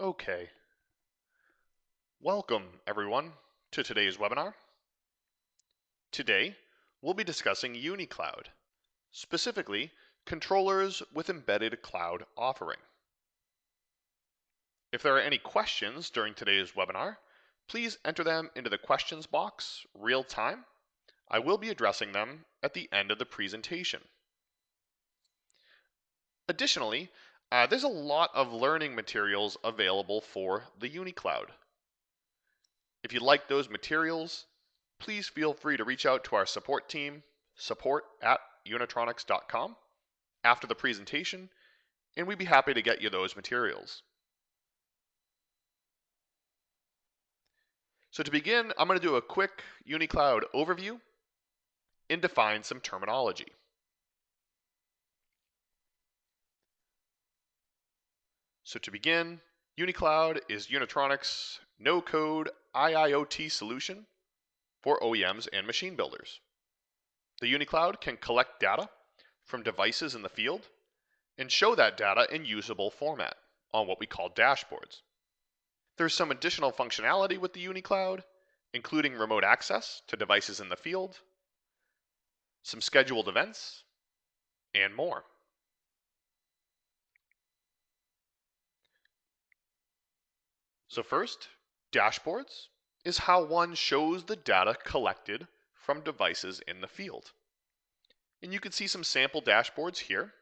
Okay. Welcome, everyone, to today's webinar. Today, we'll be discussing UniCloud, specifically controllers with embedded cloud offering. If there are any questions during today's webinar, please enter them into the questions box real time. I will be addressing them at the end of the presentation. Additionally, uh, there's a lot of learning materials available for the UniCloud. If you like those materials, please feel free to reach out to our support team, support at unitronics.com, after the presentation, and we'd be happy to get you those materials. So to begin, I'm going to do a quick UniCloud overview and define some terminology. So to begin, UniCloud is Unitronics no-code IIoT solution for OEMs and machine builders. The UniCloud can collect data from devices in the field and show that data in usable format on what we call dashboards. There's some additional functionality with the UniCloud, including remote access to devices in the field, some scheduled events, and more. So first, dashboards is how one shows the data collected from devices in the field. And you can see some sample dashboards here.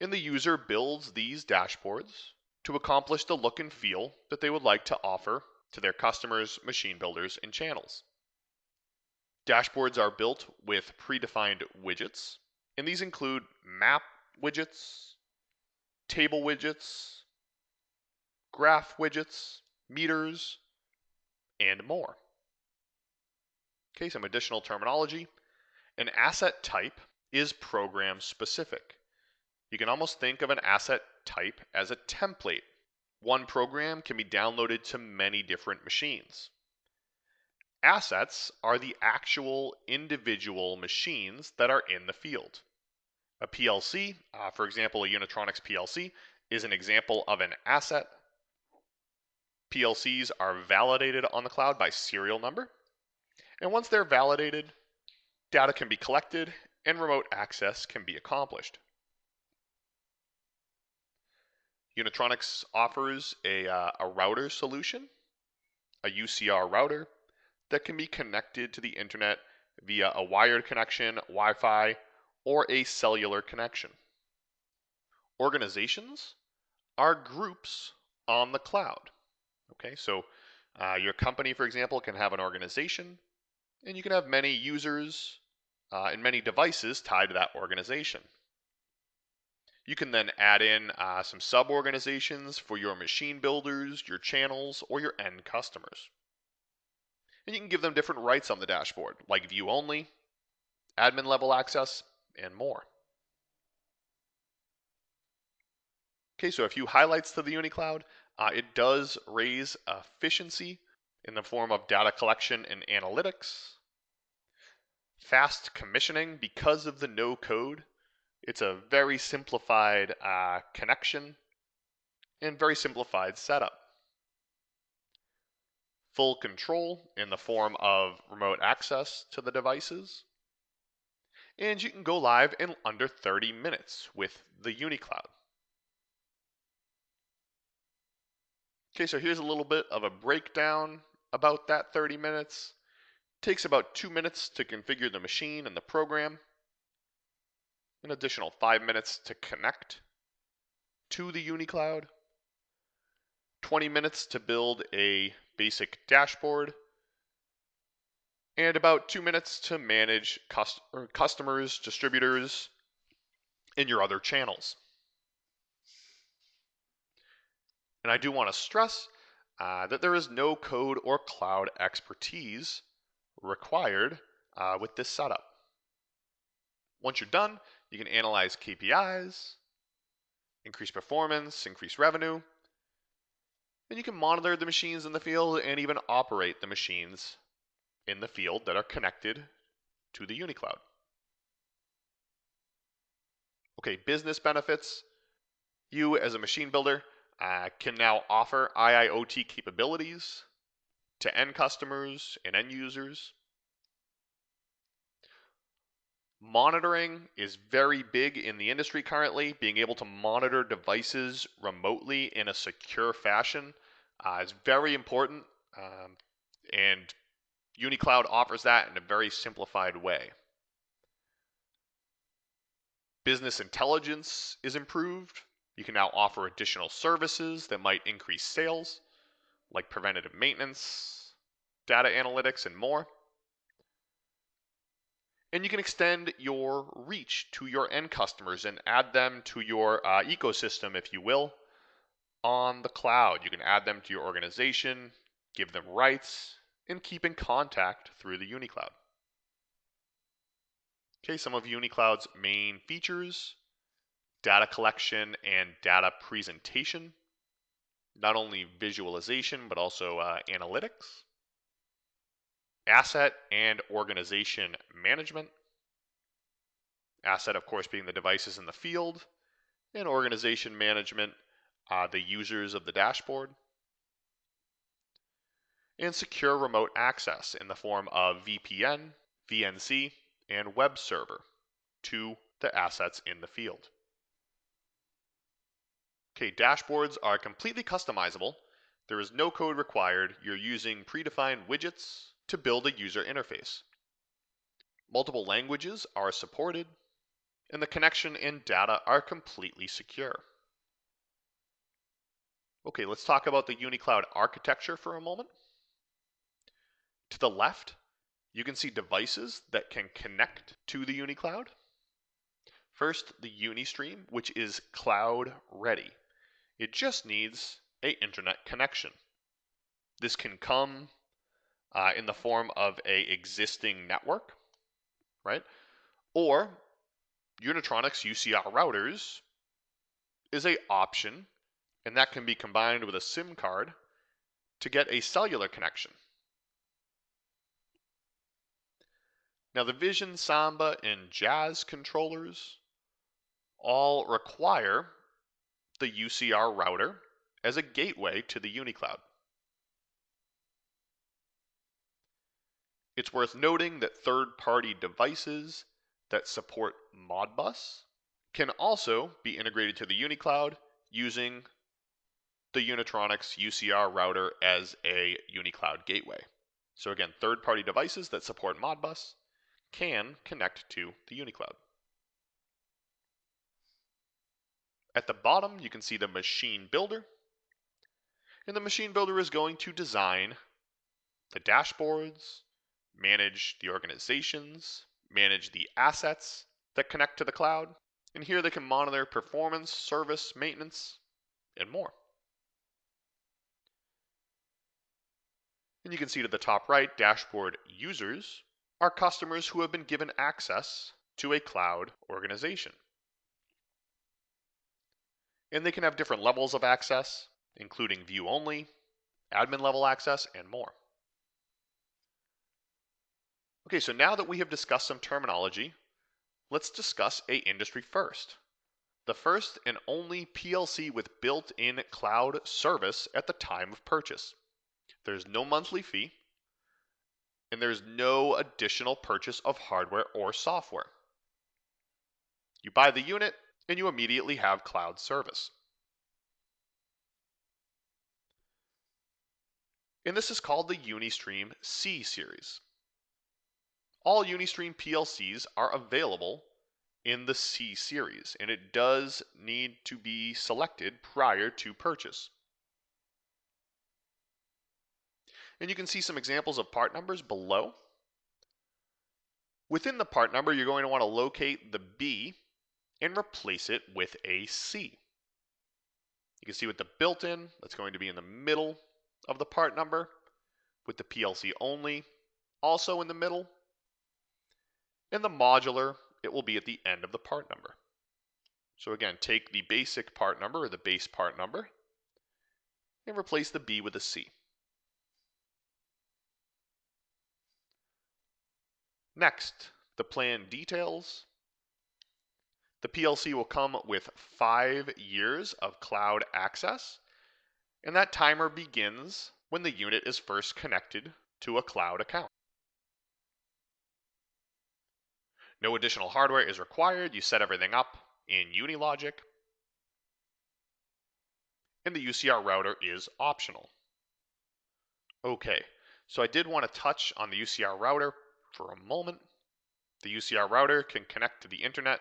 And the user builds these dashboards to accomplish the look and feel that they would like to offer to their customers, machine builders, and channels. Dashboards are built with predefined widgets, and these include map widgets, table widgets, graph widgets, meters, and more. Okay, some additional terminology. An asset type is program specific. You can almost think of an asset type as a template. One program can be downloaded to many different machines. Assets are the actual individual machines that are in the field. A PLC, uh, for example, a Unitronics PLC, is an example of an asset PLCs are validated on the cloud by serial number. And once they're validated, data can be collected and remote access can be accomplished. Unitronics offers a, uh, a router solution, a UCR router, that can be connected to the internet via a wired connection, Wi Fi, or a cellular connection. Organizations are groups on the cloud. Okay, so uh, your company, for example, can have an organization, and you can have many users uh, and many devices tied to that organization. You can then add in uh, some sub organizations for your machine builders, your channels, or your end customers. And you can give them different rights on the dashboard, like view only, admin level access, and more. Okay, so a few highlights to the UniCloud. Uh, it does raise efficiency in the form of data collection and analytics. Fast commissioning because of the no code. It's a very simplified uh, connection and very simplified setup. Full control in the form of remote access to the devices. And you can go live in under 30 minutes with the UniCloud. Okay, so here's a little bit of a breakdown about that 30 minutes. It takes about two minutes to configure the machine and the program. An additional five minutes to connect to the UniCloud. 20 minutes to build a basic dashboard. And about two minutes to manage cust customers, distributors, and your other channels. And I do want to stress uh, that there is no code or cloud expertise required uh, with this setup. Once you're done, you can analyze KPIs, increase performance, increase revenue, and you can monitor the machines in the field and even operate the machines in the field that are connected to the UniCloud. Okay, business benefits. You, as a machine builder, uh, can now offer IIoT capabilities to end customers and end users. Monitoring is very big in the industry currently. Being able to monitor devices remotely in a secure fashion uh, is very important, um, and UniCloud offers that in a very simplified way. Business intelligence is improved. You can now offer additional services that might increase sales, like preventative maintenance, data analytics, and more. And you can extend your reach to your end customers and add them to your uh, ecosystem, if you will, on the cloud. You can add them to your organization, give them rights, and keep in contact through the UniCloud. Okay, some of UniCloud's main features, data collection and data presentation, not only visualization, but also uh, analytics, asset and organization management, asset, of course, being the devices in the field, and organization management, uh, the users of the dashboard, and secure remote access in the form of VPN, VNC, and web server to the assets in the field. Okay, dashboards are completely customizable. There is no code required. You're using predefined widgets to build a user interface. Multiple languages are supported, and the connection and data are completely secure. Okay, let's talk about the UniCloud architecture for a moment. To the left, you can see devices that can connect to the UniCloud. First, the UniStream, which is cloud ready. It just needs a internet connection. This can come uh, in the form of a existing network, right? Or Unitronics UCR routers is a option, and that can be combined with a SIM card to get a cellular connection. Now the Vision, Samba, and Jazz controllers all require the UCR router as a gateway to the UniCloud. It's worth noting that third-party devices that support Modbus can also be integrated to the UniCloud using the Unitronics UCR router as a UniCloud gateway. So again, third-party devices that support Modbus can connect to the UniCloud. At the bottom, you can see the machine builder. And the machine builder is going to design the dashboards, manage the organizations, manage the assets that connect to the cloud. And here they can monitor performance, service, maintenance, and more. And you can see to the top right, dashboard users are customers who have been given access to a cloud organization. And they can have different levels of access, including view only, admin level access, and more. Okay, so now that we have discussed some terminology, let's discuss a industry first. The first and only PLC with built-in cloud service at the time of purchase. There's no monthly fee, and there's no additional purchase of hardware or software. You buy the unit and you immediately have cloud service. And this is called the Unistream C series. All Unistream PLCs are available in the C series, and it does need to be selected prior to purchase. And you can see some examples of part numbers below. Within the part number, you're going to want to locate the B and replace it with a C. You can see with the built-in, that's going to be in the middle of the part number. With the PLC only, also in the middle. And the modular, it will be at the end of the part number. So again, take the basic part number or the base part number and replace the B with a C. Next, the plan details. The PLC will come with five years of cloud access, and that timer begins when the unit is first connected to a cloud account. No additional hardware is required. You set everything up in Unilogic. And the UCR router is optional. Okay, so I did want to touch on the UCR router for a moment. The UCR router can connect to the internet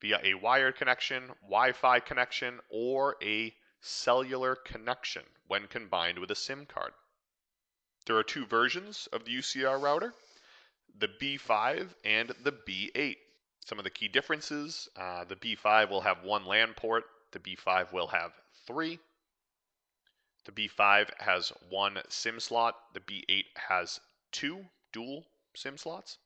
via a wired connection, Wi-Fi connection, or a cellular connection when combined with a SIM card. There are two versions of the UCR router the B5 and the B8. Some of the key differences uh, the B5 will have one LAN port, the B5 will have three. The B5 has one SIM slot, the B8 has two dual SIM slots.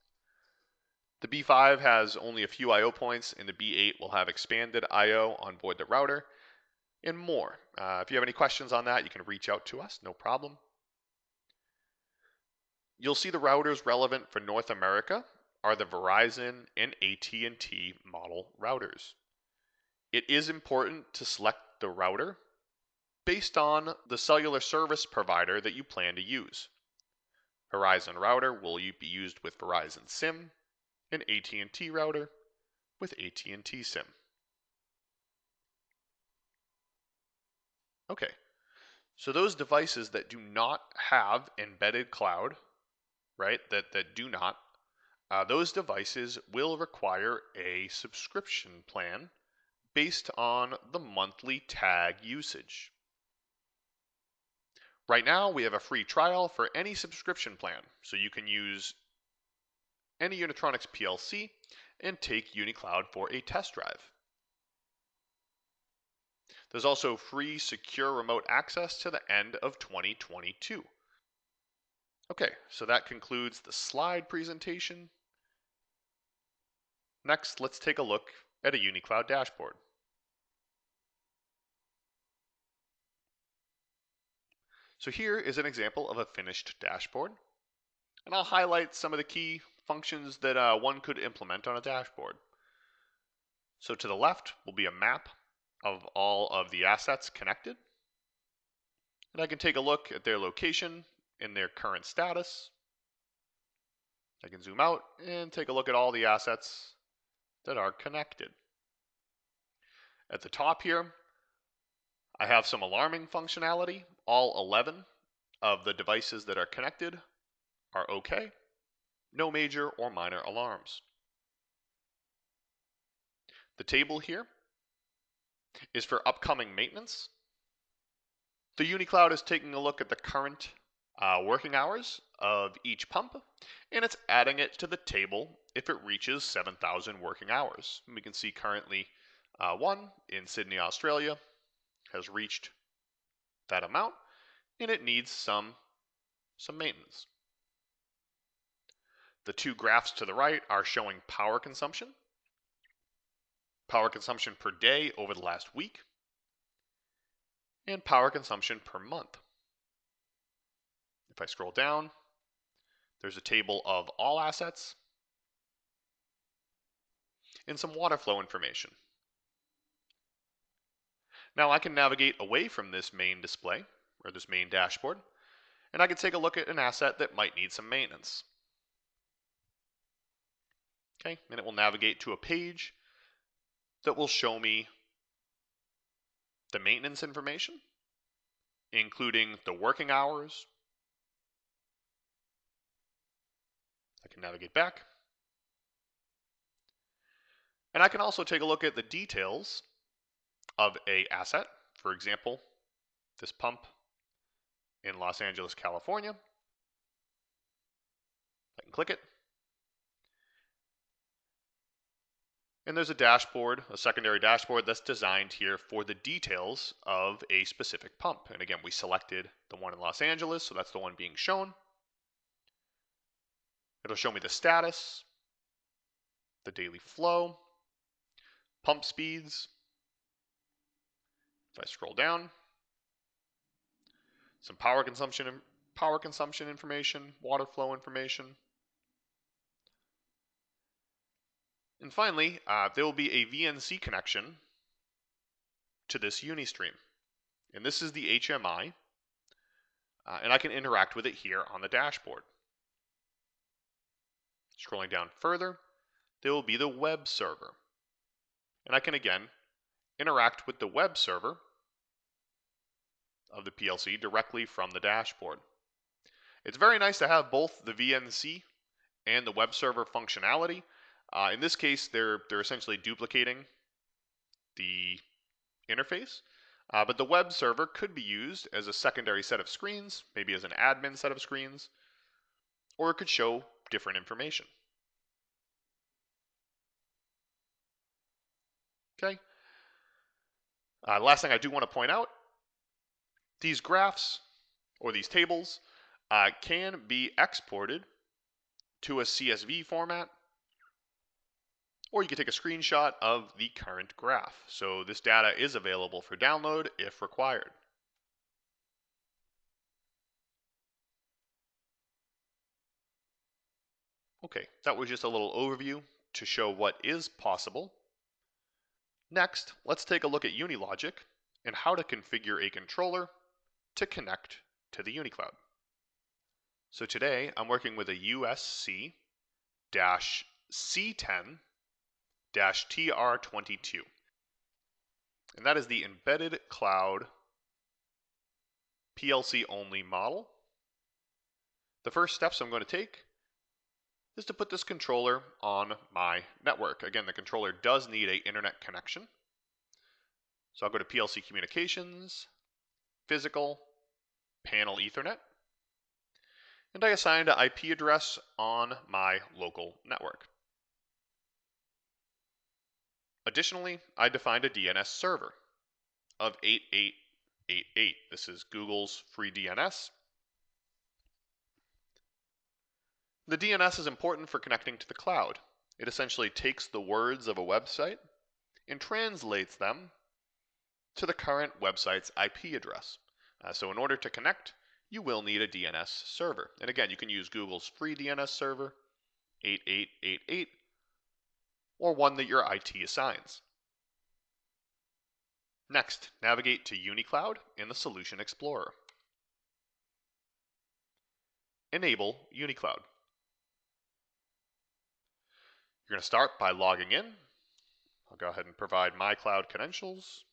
The B5 has only a few I.O. points, and the B8 will have expanded I.O. on board the router and more. Uh, if you have any questions on that, you can reach out to us, no problem. You'll see the routers relevant for North America are the Verizon and AT&T model routers. It is important to select the router based on the cellular service provider that you plan to use. Verizon router will be used with Verizon SIM, an AT&T router with AT&T SIM. Okay, so those devices that do not have embedded cloud right, that, that do not, uh, those devices will require a subscription plan based on the monthly tag usage. Right now, we have a free trial for any subscription plan, so you can use any Unitronics PLC and take UniCloud for a test drive. There's also free secure remote access to the end of 2022. Okay, so that concludes the slide presentation. Next, let's take a look at a UniCloud dashboard. So here is an example of a finished dashboard. And I'll highlight some of the key functions that uh, one could implement on a dashboard. So to the left will be a map of all of the assets connected. And I can take a look at their location and their current status. I can zoom out and take a look at all the assets that are connected. At the top here, I have some alarming functionality. All 11 of the devices that are connected are okay. No major or minor alarms. The table here is for upcoming maintenance. The UniCloud is taking a look at the current uh, working hours of each pump, and it's adding it to the table if it reaches 7,000 working hours. And we can see currently uh, one in Sydney, Australia has reached that amount, and it needs some, some maintenance. The two graphs to the right are showing power consumption, power consumption per day over the last week, and power consumption per month. If I scroll down, there's a table of all assets and some water flow information. Now I can navigate away from this main display or this main dashboard and I can take a look at an asset that might need some maintenance. Okay, and it will navigate to a page that will show me the maintenance information, including the working hours, I can navigate back. And I can also take a look at the details of a asset. For example, this pump in Los Angeles, California. I can click it. And there's a dashboard, a secondary dashboard that's designed here for the details of a specific pump. And again, we selected the one in Los Angeles, so that's the one being shown. It'll show me the status, the daily flow, pump speeds. If I scroll down, some power consumption power consumption information, water flow information. And finally, uh, there will be a VNC connection to this Unistream. And this is the HMI, uh, and I can interact with it here on the dashboard. Scrolling down further, there will be the web server. And I can again interact with the web server of the PLC directly from the dashboard. It's very nice to have both the VNC and the web server functionality. Uh, in this case, they're, they're essentially duplicating the interface, uh, but the web server could be used as a secondary set of screens, maybe as an admin set of screens, or it could show different information. Okay. Uh, last thing I do want to point out, these graphs or these tables uh, can be exported to a CSV format, or you can take a screenshot of the current graph. So this data is available for download if required. Okay, that was just a little overview to show what is possible. Next, let's take a look at Unilogic and how to configure a controller to connect to the UniCloud. So today I'm working with a USC C10 TR22. And that is the embedded cloud PLC only model. The first steps I'm going to take is to put this controller on my network. Again, the controller does need a internet connection. So I'll go to PLC Communications, Physical, Panel Ethernet, and I assign an IP address on my local network. Additionally, I defined a DNS server of 8888. This is Google's free DNS. The DNS is important for connecting to the cloud. It essentially takes the words of a website and translates them to the current website's IP address. Uh, so in order to connect, you will need a DNS server. And again, you can use Google's free DNS server, 8888, or one that your IT assigns. Next, navigate to UniCloud in the Solution Explorer. Enable UniCloud. You're going to start by logging in. I'll go ahead and provide my cloud credentials.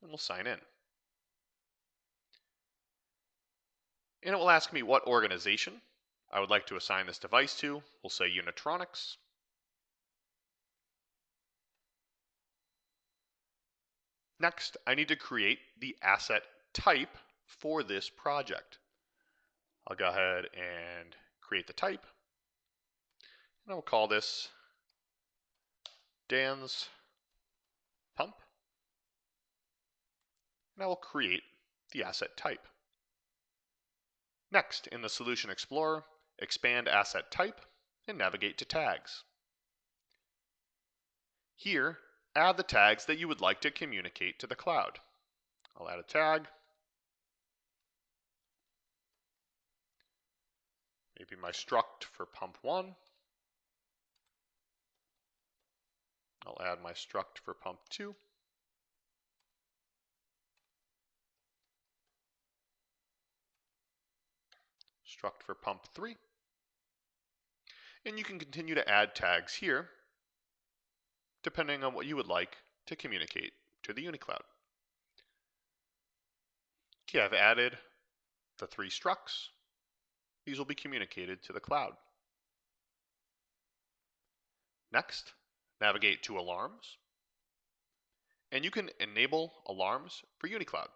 And we'll sign in. And it will ask me what organization I would like to assign this device to. We'll say Unitronics. Next, I need to create the asset type for this project. I'll go ahead and create the type. And I'll call this Dan's pump. And I will create the asset type. Next, in the Solution Explorer, expand Asset Type and navigate to Tags. Here, add the tags that you would like to communicate to the cloud. I'll add a tag. Maybe my struct for pump 1. I'll add my struct for pump 2. Struct for pump 3. And you can continue to add tags here, depending on what you would like to communicate to the UniCloud. Okay, I've added the three structs. These will be communicated to the cloud. Next, navigate to Alarms. And you can enable alarms for UniCloud.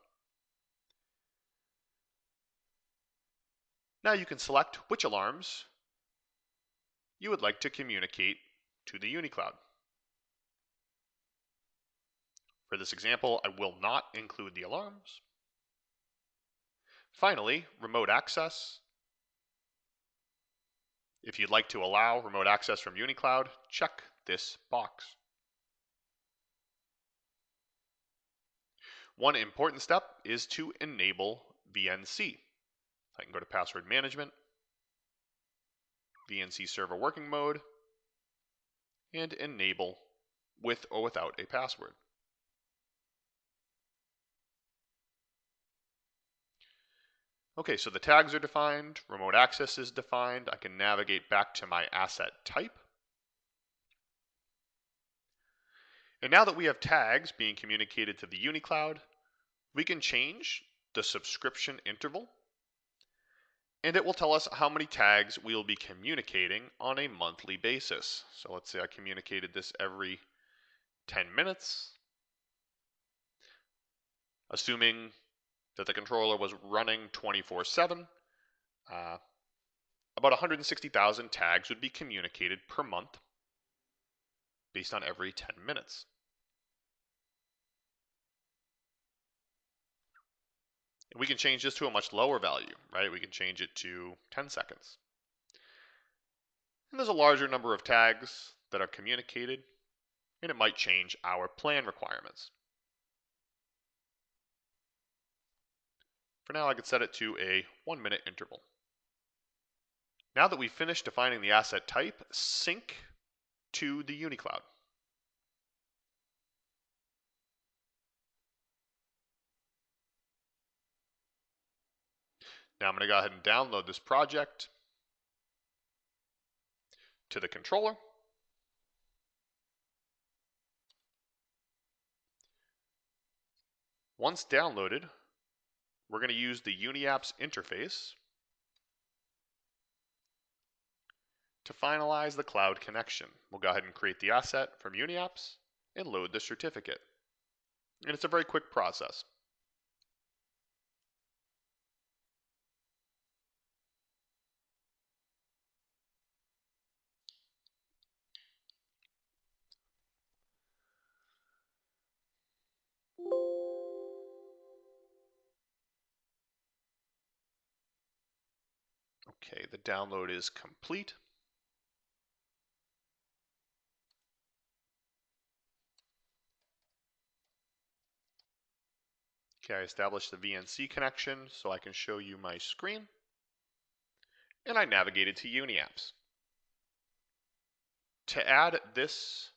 Now you can select which alarms you would like to communicate to the UniCloud. For this example, I will not include the alarms. Finally, remote access. If you'd like to allow remote access from UniCloud, check this box. One important step is to enable VNC. I can go to password management, VNC server working mode, and enable with or without a password. Okay, so the tags are defined, remote access is defined. I can navigate back to my asset type. And now that we have tags being communicated to the UniCloud, we can change the subscription interval and it will tell us how many tags we'll be communicating on a monthly basis. So let's say I communicated this every 10 minutes, assuming that the controller was running 24 7, uh, about 160,000 tags would be communicated per month based on every 10 minutes. We can change this to a much lower value, right? We can change it to 10 seconds. And there's a larger number of tags that are communicated, and it might change our plan requirements. For now, I could set it to a one minute interval. Now that we've finished defining the asset type, sync to the UniCloud. Now I'm going to go ahead and download this project to the controller. Once downloaded, we're going to use the UniApps interface to finalize the cloud connection. We'll go ahead and create the asset from UniApps and load the certificate. And it's a very quick process. Okay, the download is complete. Okay, I established the VNC connection so I can show you my screen. And I navigated to UniApps. To add this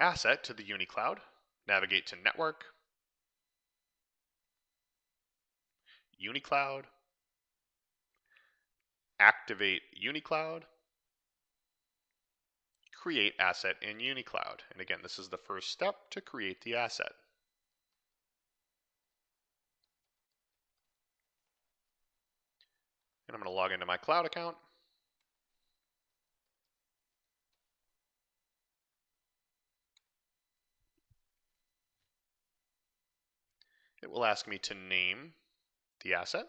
asset to the UniCloud, navigate to Network, UniCloud, activate UniCloud, create asset in UniCloud. And again, this is the first step to create the asset. And I'm going to log into my cloud account. It will ask me to name the asset.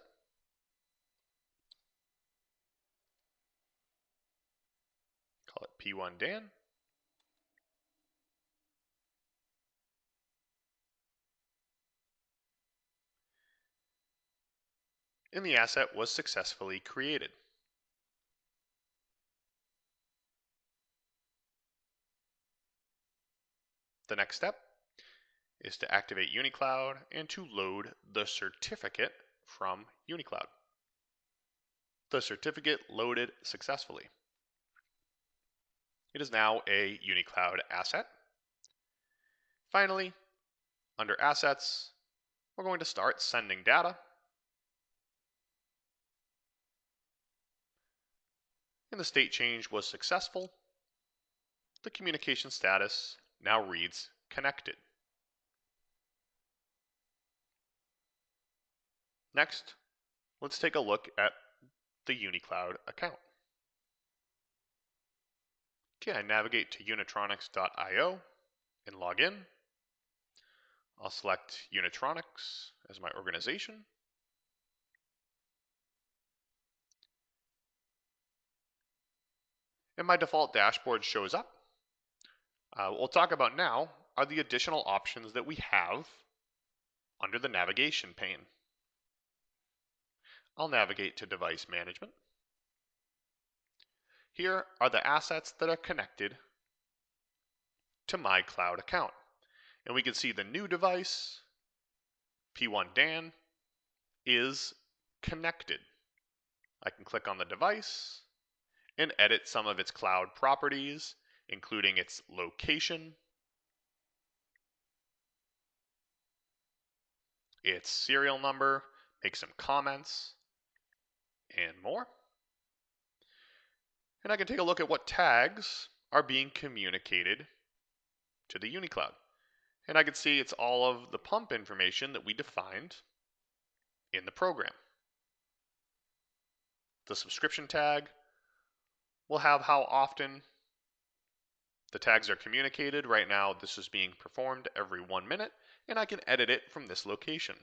P1 Dan. And the asset was successfully created. The next step is to activate UniCloud and to load the certificate from UniCloud. The certificate loaded successfully. It is now a UniCloud asset. Finally, under Assets, we're going to start sending data. And the state change was successful. The communication status now reads connected. Next, let's take a look at the UniCloud account. Okay, I navigate to unitronics.io and log in. I'll select Unitronics as my organization. And my default dashboard shows up. Uh, what we'll talk about now are the additional options that we have under the navigation pane. I'll navigate to device management. Here are the assets that are connected to my cloud account. And we can see the new device, P1 Dan, is connected. I can click on the device and edit some of its cloud properties, including its location, its serial number, make some comments, and more. And I can take a look at what tags are being communicated to the UniCloud. And I can see it's all of the pump information that we defined in the program. The subscription tag will have how often the tags are communicated. Right now, this is being performed every one minute, and I can edit it from this location.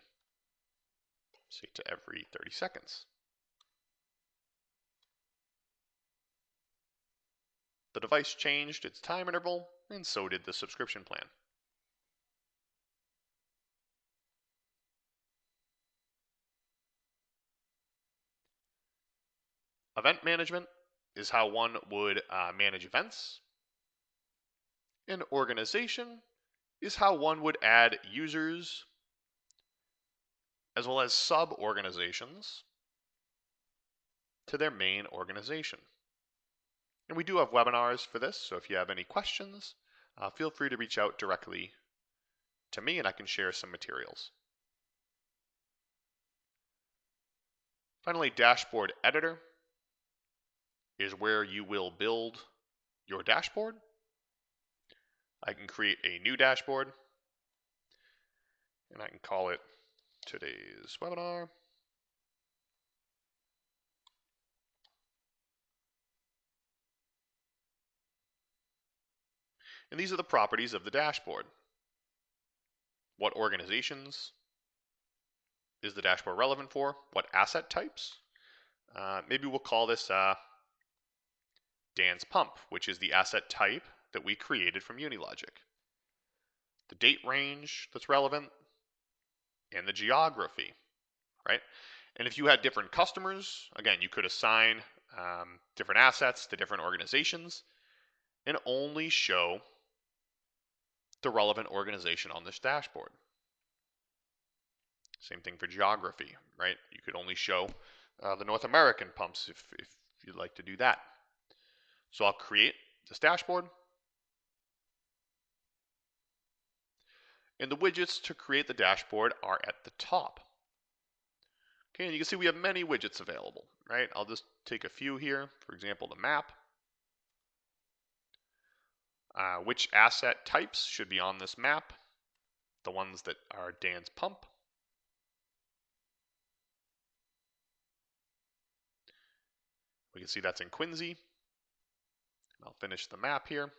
Say to every 30 seconds. The device changed its time interval, and so did the subscription plan. Event management is how one would uh, manage events. And organization is how one would add users as well as sub organizations to their main organization. And we do have webinars for this, so if you have any questions, uh, feel free to reach out directly to me and I can share some materials. Finally, Dashboard Editor is where you will build your dashboard. I can create a new dashboard and I can call it today's webinar. And these are the properties of the dashboard. What organizations is the dashboard relevant for? What asset types? Uh, maybe we'll call this uh, Dan's pump, which is the asset type that we created from Unilogic. The date range that's relevant, and the geography, right? And if you had different customers, again, you could assign um, different assets to different organizations and only show the relevant organization on this dashboard. Same thing for geography, right? You could only show uh, the North American pumps if, if you'd like to do that. So I'll create this dashboard. And the widgets to create the dashboard are at the top. Okay, and you can see we have many widgets available, right? I'll just take a few here. For example, the map. Uh, which asset types should be on this map? The ones that are Dan's pump. We can see that's in Quincy. I'll finish the map here.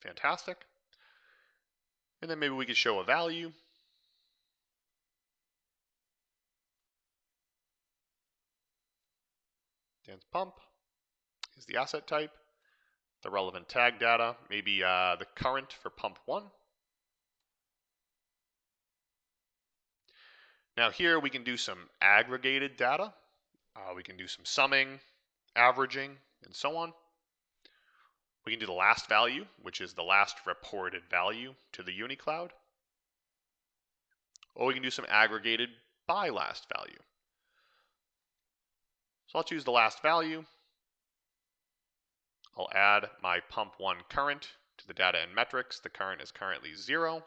Fantastic. And then maybe we could show a value. Dan's pump is the asset type. The relevant tag data, maybe uh, the current for pump one. Now here we can do some aggregated data. Uh, we can do some summing, averaging, and so on. We can do the last value, which is the last reported value to the UniCloud. Or we can do some aggregated by last value. So I'll choose the last value. I'll add my pump one current to the data and metrics. The current is currently zero.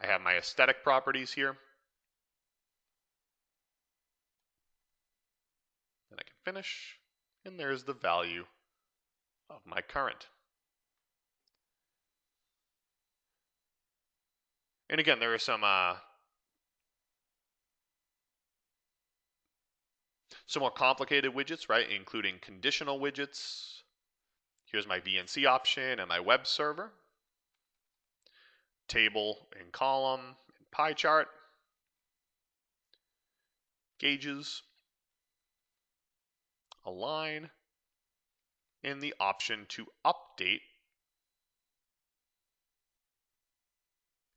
I have my aesthetic properties here. Then I can finish, and there's the value of my current. And again, there are some uh, some more complicated widgets, right? Including conditional widgets. Here's my VNC option and my web server. Table and column and pie chart. Gauges. Align. And the option to update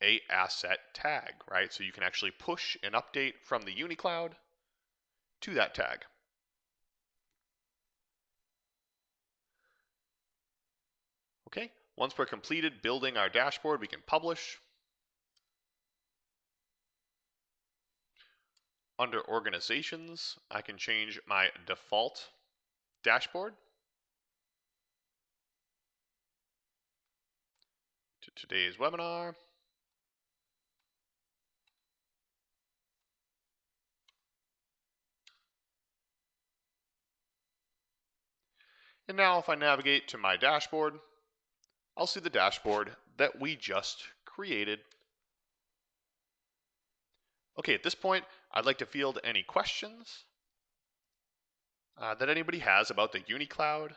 a asset tag, right? So you can actually push an update from the UniCloud to that tag. Okay, once we're completed building our dashboard, we can publish. Under organizations, I can change my default dashboard to today's webinar. And now if I navigate to my dashboard, I'll see the dashboard that we just created. Okay, at this point, I'd like to field any questions uh, that anybody has about the UniCloud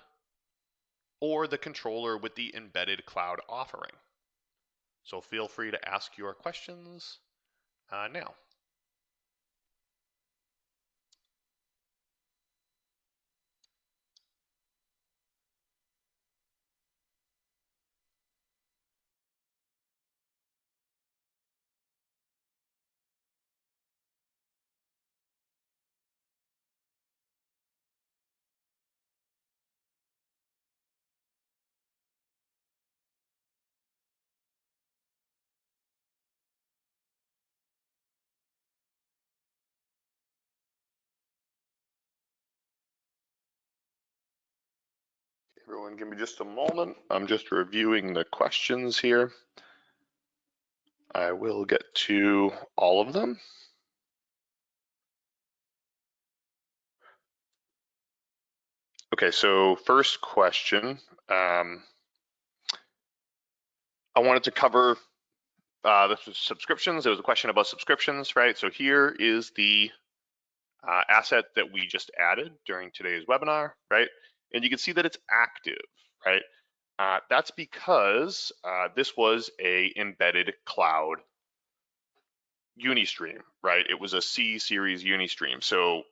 or the controller with the embedded cloud offering. So feel free to ask your questions uh, now. Everyone give me just a moment. I'm just reviewing the questions here. I will get to all of them. Okay, so first question. Um, I wanted to cover uh, subscriptions. There was a question about subscriptions, right? So here is the uh, asset that we just added during today's webinar, right? And you can see that it's active, right? Uh, that's because uh, this was a embedded cloud Unistream, right? It was a C series Unistream. So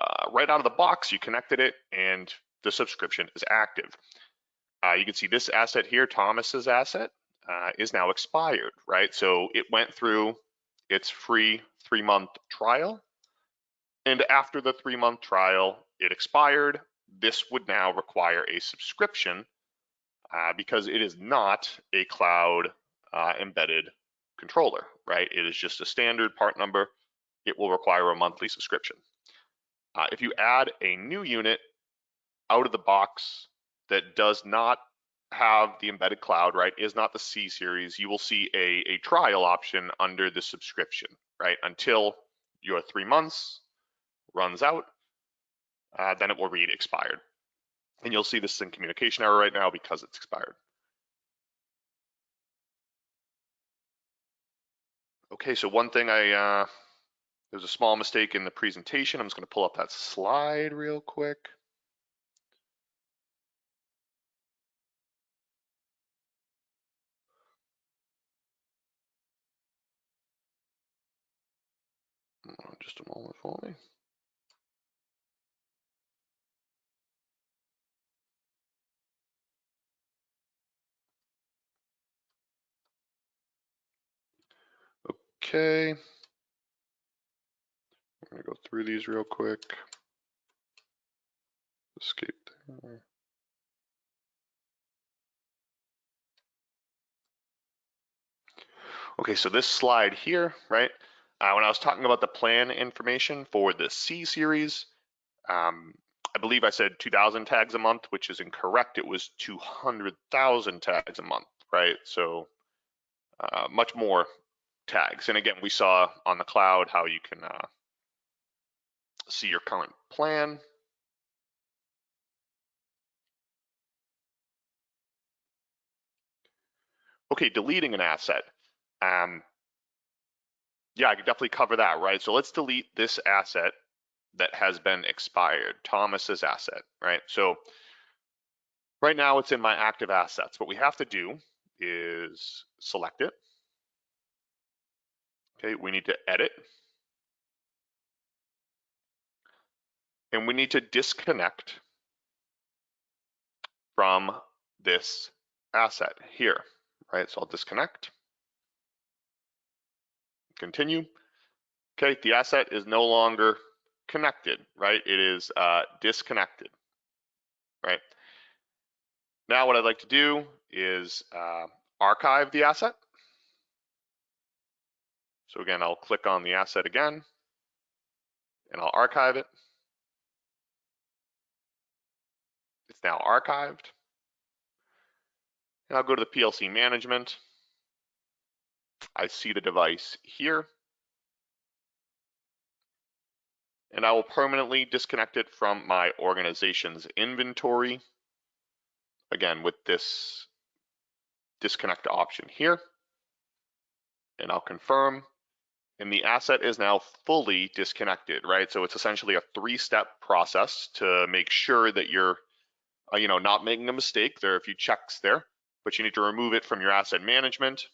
uh, right out of the box, you connected it and the subscription is active. Uh, you can see this asset here, Thomas's asset, uh, is now expired, right? So it went through its free three month trial. And after the three month trial, it expired. This would now require a subscription uh, because it is not a cloud uh, embedded controller, right? It is just a standard part number. It will require a monthly subscription. Uh, if you add a new unit out of the box that does not have the embedded cloud, right, is not the C series, you will see a, a trial option under the subscription, right, until your three months runs out, uh, then it will read expired. And you'll see this is in communication error right now because it's expired. Okay, so one thing I, uh, there's a small mistake in the presentation. I'm just gonna pull up that slide real quick. Just a moment for me. Okay. I'm gonna go through these real quick. Escape there. Okay, so this slide here, right? Uh, when I was talking about the plan information for the C series, um, I believe I said 2,000 tags a month, which is incorrect. It was 200,000 tags a month, right? So uh, much more tags. And again, we saw on the cloud how you can uh, see your current plan. Okay, deleting an asset. Um, yeah, I could definitely cover that, right? So let's delete this asset that has been expired, Thomas's asset, right? So right now it's in my active assets. What we have to do is select it, Okay, we need to edit. And we need to disconnect from this asset here, right? So I'll disconnect, continue. Okay, the asset is no longer connected, right? It is uh, disconnected, right? Now what I'd like to do is uh, archive the asset. So again, I'll click on the asset again, and I'll archive it. It's now archived. And I'll go to the PLC management. I see the device here. And I will permanently disconnect it from my organization's inventory. Again, with this disconnect option here. And I'll confirm. And the asset is now fully disconnected, right? So it's essentially a three-step process to make sure that you're, uh, you know, not making a mistake. There are a few checks there, but you need to remove it from your asset management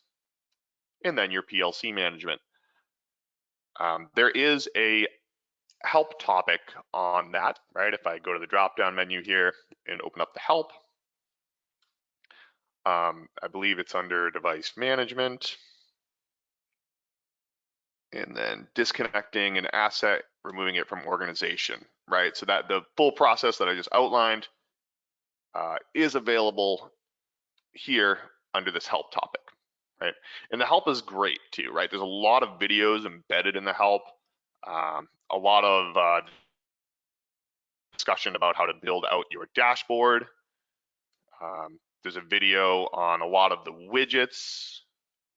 and then your PLC management. Um, there is a help topic on that, right? If I go to the drop-down menu here and open up the help, um, I believe it's under device management. And then disconnecting an asset, removing it from organization, right? So that the full process that I just outlined uh, is available here under this help topic, right? And the help is great too, right? There's a lot of videos embedded in the help, um, a lot of uh, discussion about how to build out your dashboard. Um, there's a video on a lot of the widgets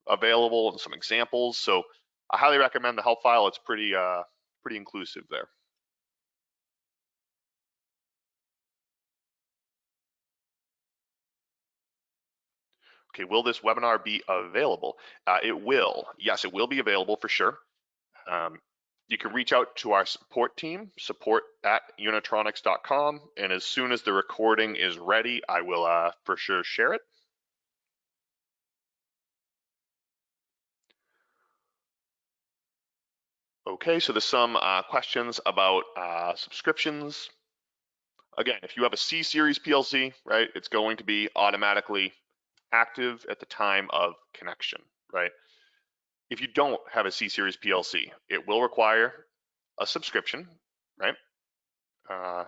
available and some examples. So I highly recommend the help file. It's pretty uh, pretty inclusive there. Okay, will this webinar be available? Uh, it will. Yes, it will be available for sure. Um, you can reach out to our support team, support at unitronics.com, and as soon as the recording is ready, I will uh, for sure share it. Okay, so there's some uh, questions about uh, subscriptions. Again, if you have a C-Series PLC, right, it's going to be automatically active at the time of connection, right? If you don't have a C-Series PLC, it will require a subscription, right? Uh,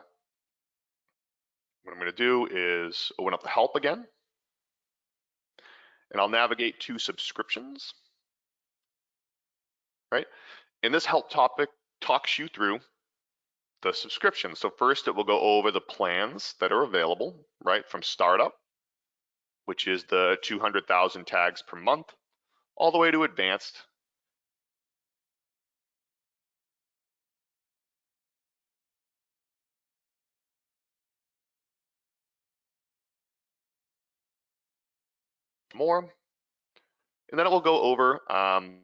what I'm gonna do is open up the help again, and I'll navigate to subscriptions, right? And this help topic talks you through the subscription. So first it will go over the plans that are available, right, from startup, which is the 200,000 tags per month, all the way to advanced. More, and then it will go over um,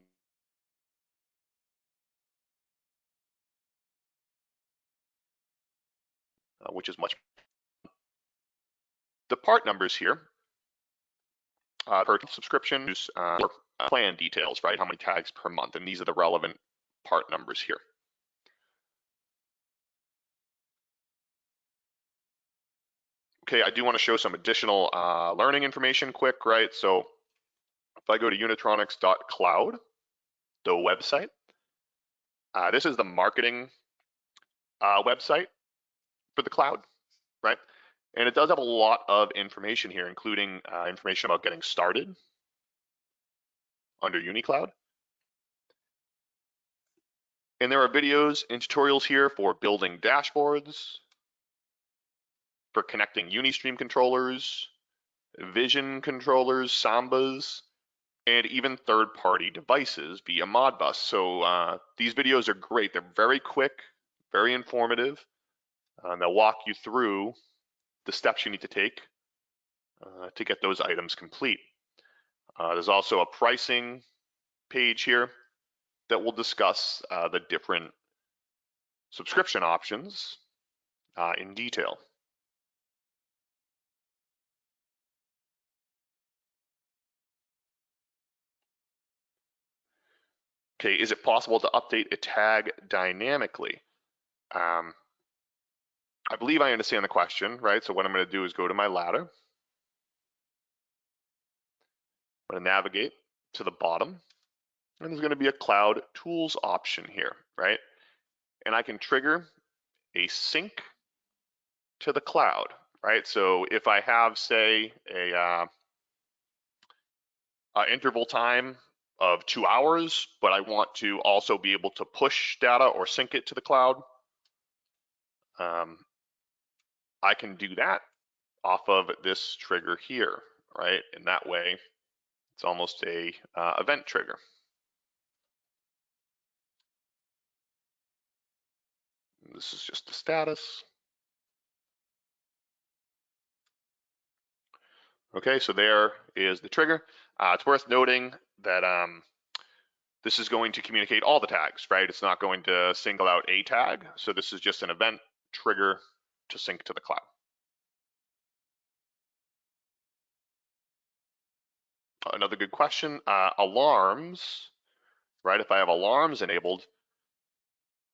which is much. The part numbers here uh, per subscription, uh, uh, plan details, right? How many tags per month, and these are the relevant part numbers here. Okay, I do want to show some additional uh, learning information quick, right? So if I go to unitronics.cloud, the website, uh, this is the marketing uh, website for the cloud, right? And it does have a lot of information here, including uh, information about getting started under UniCloud. And there are videos and tutorials here for building dashboards, for connecting Unistream controllers, Vision controllers, Sambas, and even third-party devices via Modbus. So uh, these videos are great. They're very quick, very informative. Uh, and they'll walk you through the steps you need to take uh, to get those items complete. Uh, there's also a pricing page here that will discuss uh, the different subscription options uh, in detail. Okay, is it possible to update a tag dynamically? Um, I believe I understand the question, right? So what I'm going to do is go to my ladder. I'm going to navigate to the bottom, and there's going to be a cloud tools option here, right? And I can trigger a sync to the cloud, right? So if I have, say, a uh, interval time of two hours, but I want to also be able to push data or sync it to the cloud, um, I can do that off of this trigger here, right? And that way, it's almost a uh, event trigger. This is just the status. Okay, so there is the trigger. Uh, it's worth noting that um, this is going to communicate all the tags, right? It's not going to single out a tag. So this is just an event trigger to sync to the cloud. Another good question, uh, alarms, right? If I have alarms enabled,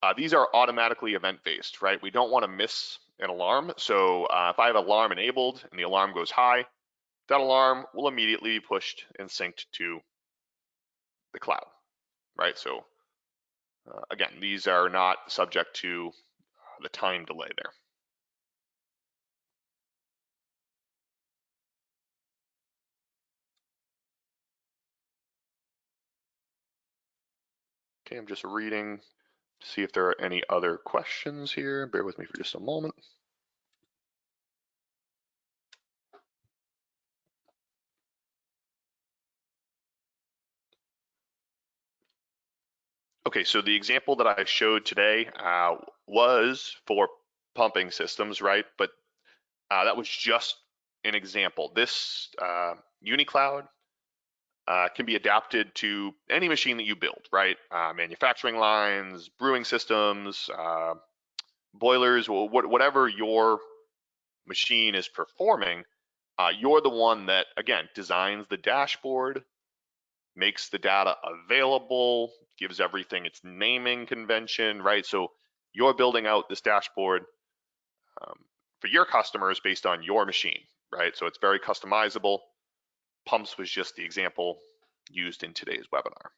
uh, these are automatically event-based, right? We don't want to miss an alarm. So uh, if I have alarm enabled and the alarm goes high, that alarm will immediately be pushed and synced to the cloud, right? So uh, again, these are not subject to the time delay there. Okay, I'm just reading to see if there are any other questions here. Bear with me for just a moment. Okay, so the example that I showed today uh, was for pumping systems, right? But uh, that was just an example. This uh, UniCloud uh, can be adapted to any machine that you build, right? Uh, manufacturing lines, brewing systems, uh, boilers, whatever your machine is performing, uh, you're the one that, again, designs the dashboard, makes the data available, gives everything its naming convention, right? So you're building out this dashboard um, for your customers based on your machine, right? So it's very customizable. Pumps was just the example used in today's webinar.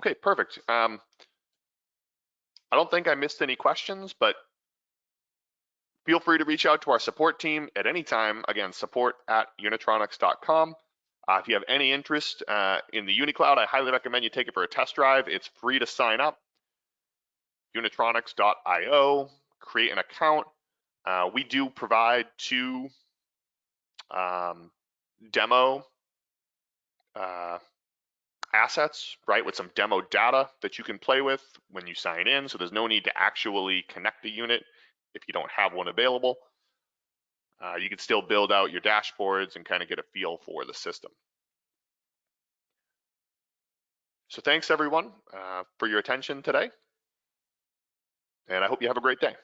Okay, perfect. Um, I don't think I missed any questions, but feel free to reach out to our support team at any time. Again, support at unitronics.com. Uh, if you have any interest uh, in the UniCloud, I highly recommend you take it for a test drive. It's free to sign up. Unitronics.io, create an account. Uh, we do provide two um, demo uh, assets, right, with some demo data that you can play with when you sign in. So there's no need to actually connect the unit if you don't have one available. Uh, you can still build out your dashboards and kind of get a feel for the system. So thanks everyone uh, for your attention today. And I hope you have a great day.